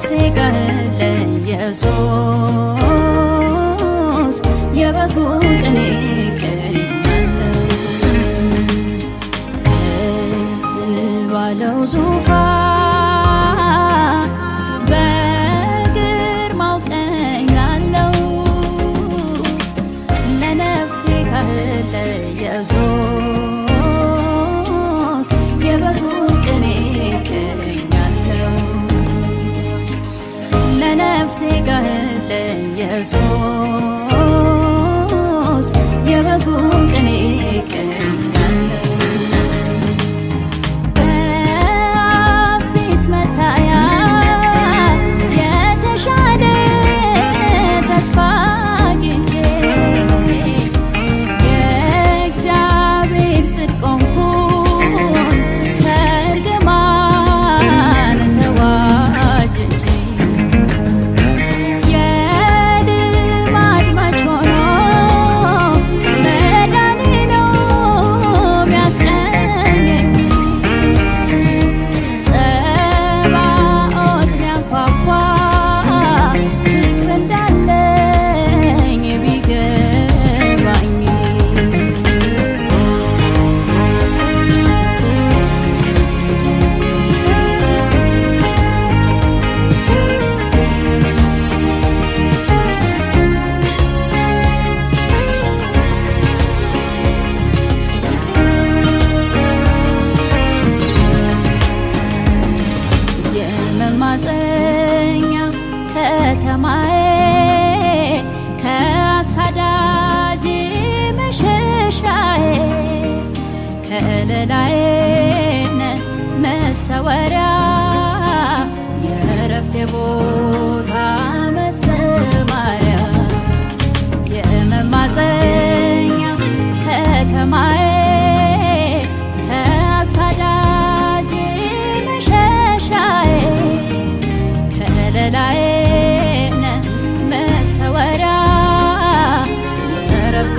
ነፍሴ ጋር ለኢየሱስ የበጉን ቅኔ ከፍ ባለው ዙፋን በግርማው ቀኛለው ለነፍሴ ጋር ለኢየሱስ የበጉን ሥጋህን ለኢየሱስ የበጉን ቅኔ ጥላዬነ መሰወሪያ የእረፍቴ ቦታ መሰማሪያ የመማፀኛ ከተማዬ ከአሳዳጅ መሸሻዬ ከለላዬነ መሰወሪያ የእረፍቴ